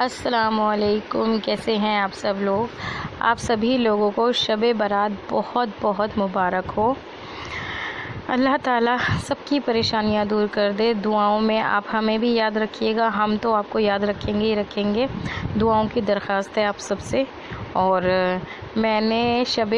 असलकुम कैसे हैं आप सब लोग? आप सभी लोगों को शब बारात बहुत बहुत मुबारक हो। अल्लाह ताला सबकी परेशानियाँ दूर कर दे। दुआओं में आप हमें भी याद रखिएगा। हम तो आपको याद रखेंगे ही रखेंगे। दुआओं की दरख्वास्त है आप सबसे। और मैंने शब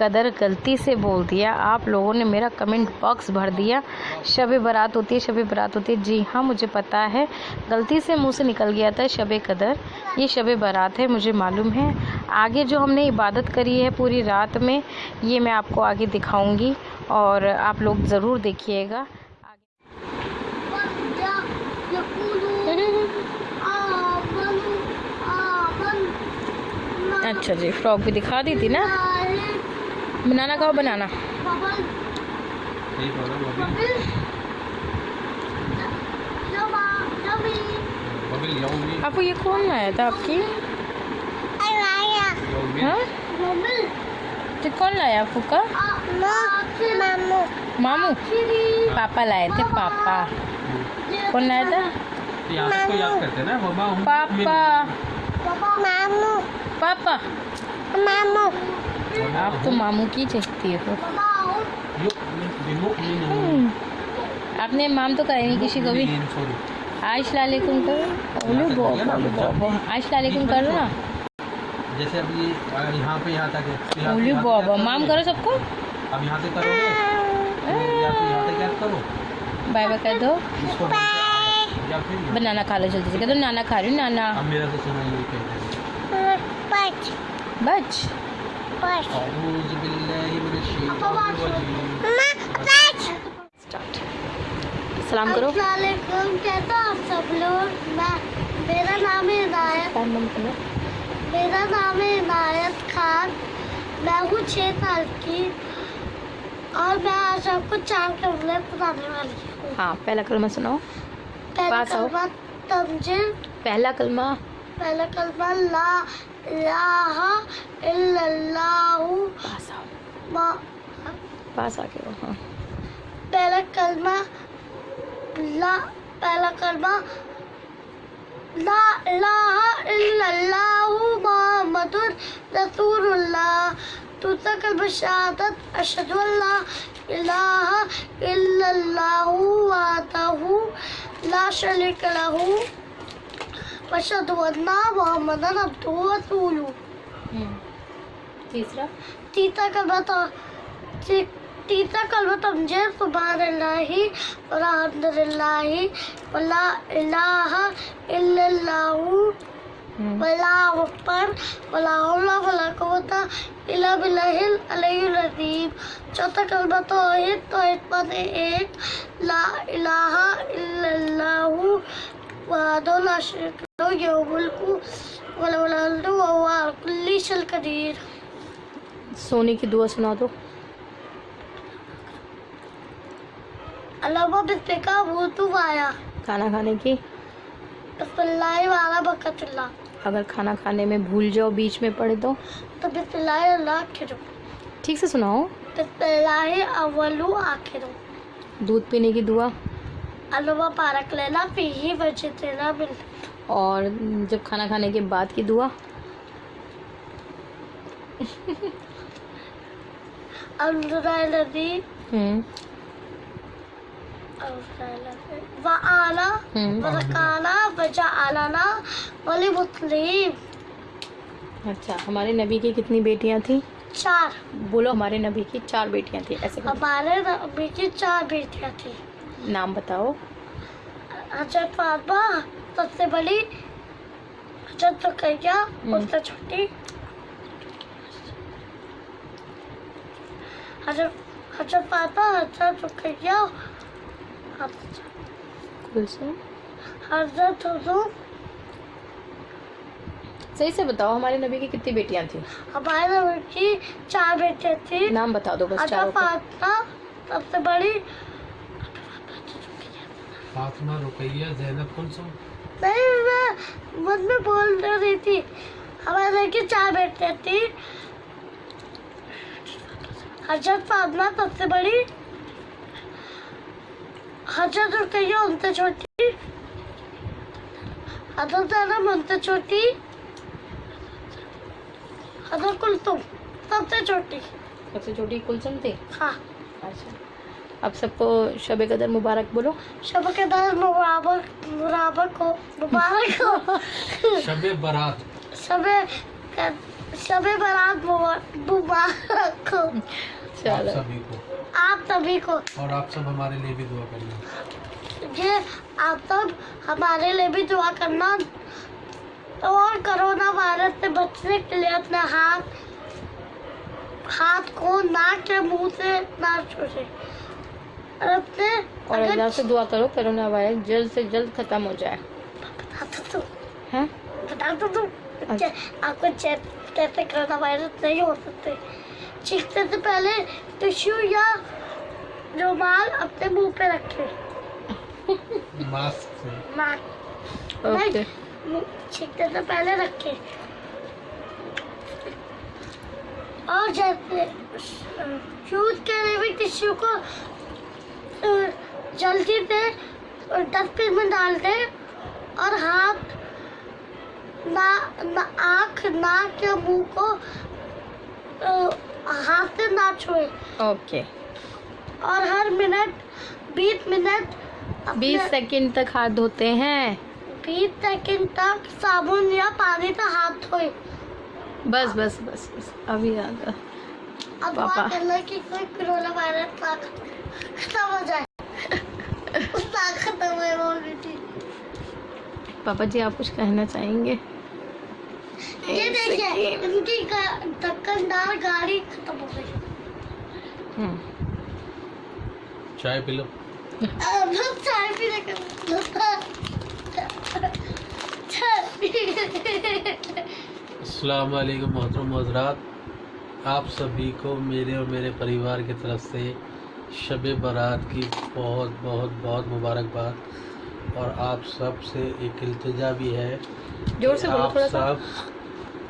कदर गलती से बोल दिया। आप लोगों ने मेरा कमेंट बॉक्स भर दिया। शब बारात होती है शब बारात होती है। जी हाँ मुझे पता है। गलती से मुँह से निकल गया था शब कदर। ये शब बारात है मुझे मालूम है। आगे जो हमने इबादत करी है पूरी रात में ये मैं आपको आगे दिखाऊँगी और आप लोग ज़रूर देखिएगा। अच्छा जी फ्रॉक भी दिखा दी थी ना? बनाना खाओ बनाना। आपको ये कौन लाया था आपकी? हाँ? तो कौन लाया आपको का? मामू। मामू? पापा लाए थे पापा। कौन लाया था? पापा। मामू। पापा। मामू। आप तो मामू की चलती हो हम्म। आपने माम तो कराई नहीं किसी को भी। आयश लालेकुम करो। ओलू बाबा बाबा आयश लालेकुम करो ना जैसे अभी यहाँ पे यहाँ तक है ओलू बाबा माम करो। सबको। अब यहाँ से करोगे? तो या तो यहाँ तक याद करो? बाय बाय कर दो। बनाना खा लो जल्दी से कह दो। नाना खा रही हूँ नाना। अब मेरा तो सुना ये कहते हैं? बच। बच। सलाम करो आप सब लोग? मेरा नाम है करो मेरा नाम है इनायत खान। मैं हूँ छः साल की। और मैं आज आपको चार कमरे बताने वाली हूँ। हाँ पहला कलमा सुनाओ। पहला कलमा तंजिल। पहला कलमा पहला कलमा ला इलाहा इल्लल्लाहु पास आके हाँ। पहला कलमा ला पहला कलमा ला इलाहा इल्लल्लाहु मुहम्मदुर रसूलुल्लाह। दूसरा कलमा शहादत अशहदु अल्ला इलाहा इल्लल्लाहु वहदहु ला शरीका लहु। मुहम्मदन अब्दुहु व रसूलुहु हम्म। तीसरा तीसरा कलमा तीसरा कलमा तमजे सुबहान अल्लाही वल्हम्दुलिल्लाही वला इलाहा इल्लल्लाहु। वला अकबर वला हौला वला कुव्वता इल्ला बिल्लाहिल अलिय्युल अज़ीम चौथा कलमा तौहीद तौहीद माने एक ला इलाहा इल्लल्लाहु कदीर। सोने की दुआ सुना दो। बिस्मिका वुजू आया। खाना खाने की? बिस्मिल्लाह वाला अगर खाना खाने में भूल जाओ बीच में पड़े तो तो बिस्मिल्लाह अल्लाह आखिर। ठीक से सुनाओ। बिस्मिल्लाह अव्वलु आखिर। दूध पीने की दुआ। अल्लाह पारक लेना फीही वजतना बिल। और जब खाना खाने के बाद की दुआ? अल्लाह हम्म। हम्म। वली अच्छा हमारे नबी की कितनी बेटियाँ थी? चार। बोलो हमारे नबी की चार बेटियाँ थी ऐसे हमारे नबी की चार बेटियाँ थी। नाम बताओ। हज़रत फातिमा सबसे बड़ी हज़रत रुकैया उससे छोटी। हज़रत फातिमा हज़रत रुकैया कुलसुम हज़रत हुजूर सही से बताओ हमारे नबी की कितनी बेटियाँ थी? हमारे नबी की चार बेटियाँ थी। नाम बता दो बस के फातिमा सबसे बड़ी फातिमा रुकैया जैनब कुलसुम नहीं मैं मन में बोल रही थी। हमारे घर की चार बेटियाँ थी। हज़रत फातिमा सबसे बड़ी। हज़रत रुकैया उनसे छोटी। हज़रत आना मनते छोटी। हज़रत कुलतुम सबसे छोटी। सबसे छोटी कुलसुम थी? हाँ। अच्छा। अब सबको शब कदर मुबारक बोलो। शब के दर मुबारक मुबारक हो मुबारक हो। शबे बारात। सबे सबे बारात मुबारक हो। आप चलो सभी को। आप सभी को। और आप सब हमारे लिए भी दुआ करना ये आप सब हमारे लिए भी दुआ करना। और कोरोना वायरस से बचने के लिए अपने हाथ हाथ को नाक के मुँह से ना छूटे और अल्लाह से दुआ करो कोरोना वायरस जल्द से जल्द खत्म हो जाए। बता तो दो बता तो दो चे- आपको कैसे कोरोना वायरस नहीं हो सकते। चीखने से पहले टिश्यू या रुमाल अपने मुँह पे रखें। मास्क से। मास्क। ओके। छींकने से पहले रखें। और जैसे यूज़ करे हुए टिश्यू को जल्दी से डस्टबिन में डाल दें और हाथ ना, ना आँख नाक या मुँह को हाथ से ना छुए। ओके। और हर मिनट बीस मिनट बीस सेकंड तक हाथ धोते हैं। बीस सेकंड तक साबुन या पानी से हाथ धोए। बस बस बस बस अभी आ गया। अब पापा। कि कोई कोरोना वायरस ना खत्म हो जाए। ऑलरेडी पापा जी आप कुछ कहना चाहेंगे? ये देखिए ढक्कनदार गाड़ी खत्म हो गई। हम्म, चाय पी लो। अब हम चाय अस्सलाम वालेकुम मोहतरम हजरात। आप सभी को मेरे और मेरे परिवार की तरफ़ से शब बारात की बहुत बहुत बहुत मुबारकबाद। और आप सबसे एक इल्तिजा भी है ज़ोर से आप सब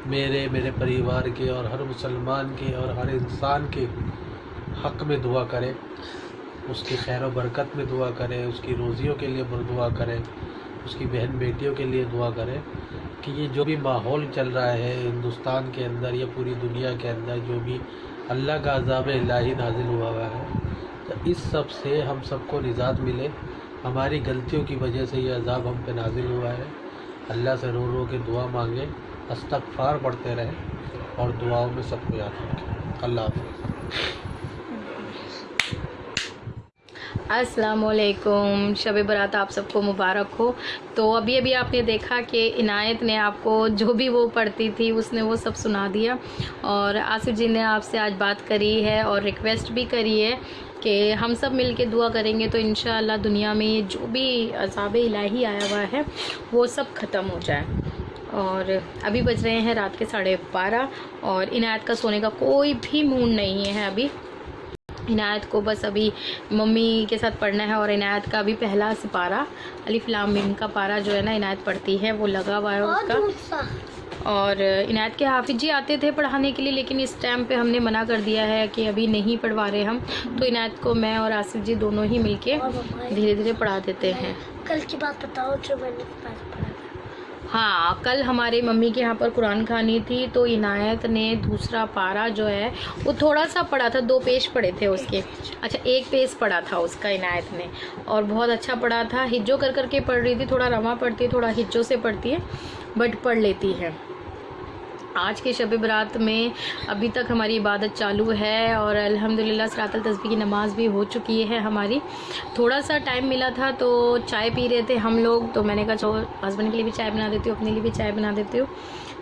मेरे मेरे परिवार के और हर मुसलमान के और हर इंसान के हक में दुआ करें उसकी खैर बरकत में दुआ करें उसकी रोज़ियों के लिए दुआ करें उसकी बहन बेटियों के लिए दुआ करें कि ये जो भी माहौल चल रहा है हिंदुस्तान के अंदर या पूरी दुनिया के अंदर जो भी अल्लाह का अजाब इलाही नाजिल हुआ हुआ है तो इस सबसे हम सबको निजात मिले। हमारी गलतियों की वजह से ये अजाब हम पे नाजिल हुआ है। अल्लाह से रो रो के दुआ मांगे, अस्तगफार पढ़ते रहें और दुआओं में सबको याद रखें। अल्लाह हाफिज़। अस्सलाम वालेकुम शब बरात आप सबको मुबारक हो। तो अभी अभी आपने देखा कि इनायत ने आपको जो भी वो पढ़ती थी, उसने वो सब सुना दिया। और आसिफ जी ने आपसे आज बात करी है और रिक्वेस्ट भी करी है कि हम सब मिल के दुआ करेंगे तो इन दुनिया में जो भी अजाब इलाही आया हुआ है, वो सब ख़त्म हो जाए। और अभी बज रहे हैं रात के साढ़े बारह और इनायत का सोने का कोई भी मूड नहीं है अभी। इनायत को बस अभी मम्मी के साथ पढ़ना है और इनायत का अभी पहला सिपारा अलिफ लाम मिम का पारा जो है ना इनायत पढ़ती है वो लगा हुआ है उसका। और इनायत के हाफिज जी आते थे पढ़ाने के लिए लेकिन इस टाइम पे हमने मना कर दिया है कि अभी नहीं पढ़वा रहे हम। तो इनायत को मैं और आसिफ जी दोनों ही मिलके धीरे धीरे पढ़ा देते हैं। कल की बात बताओ जो मैंने पढ़ा हाँ कल हमारे मम्मी के यहाँ पर कुरान खानी थी तो इनायत ने दूसरा पारा जो है, वो थोड़ा सा पढ़ा था, दो पेज पढ़े थे उसके। अच्छा एक पेज पढ़ा था उसका इनायत ने, और बहुत अच्छा पढ़ा था। हिज्जो कर करके पढ़ रही थी, थोड़ा रवा पढ़ती है थोड़ा हिज्जो से पढ़ती है, बट पढ़ लेती है। आज के शब बरात में अभी तक हमारी इबादत चालू है और अल्हम्दुलिल्लाह सरातल तस्बी की नमाज़ भी हो चुकी है हमारी। थोड़ा सा टाइम मिला था तो चाय पी रहे थे हम लोग तो मैंने कहा, चलो हस्बैंड के लिए भी चाय बना देती हूँ, अपने लिए भी चाय बना देती हूँ।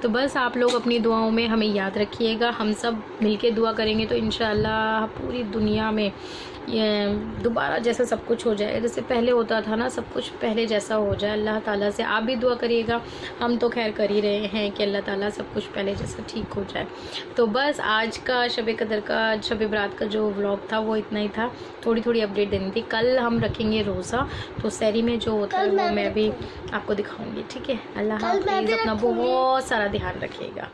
तो बस आप लोग अपनी दुआओं में हमें याद रखिएगा। हम सब मिलके दुआ करेंगे तो इन पूरी दुनिया में ये दोबारा जैसा सब कुछ हो जाए। जैसे पहले होता था ना सब कुछ पहले जैसा हो जाए। अल्लाह ताला से आप भी दुआ करिएगा। हम तो खैर कर ही रहे हैं कि अल्लाह ताला सब कुछ पहले जैसा ठीक हो जाए। तो बस आज का शब कदर का शब बरात का जो व्लॉग था वो इतना ही था। थोड़ी थोड़ी अपडेट देनी थी। कल हम रखेंगे रोज़ा। तो सैरी में जो होता है वो मैं भी आपको दिखाऊँगी ठीक है? अल्लाह हाफिज़। अपना बहुत सारा ध्यान रखिएगा।